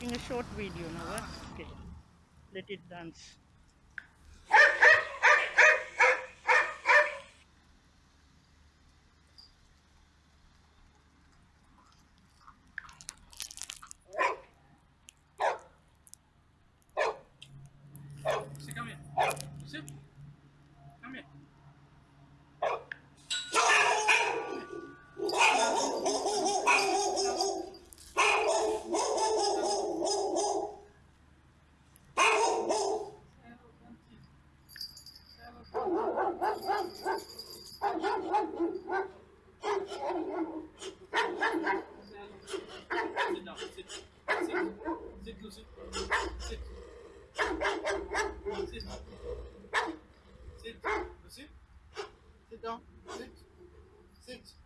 making a short video now. eh? Okay. Let it dance. Sit, come here. Sit. Sit, Lucy. Sit. Sit. Sit. Lucy. Sit down. Sit. Sit.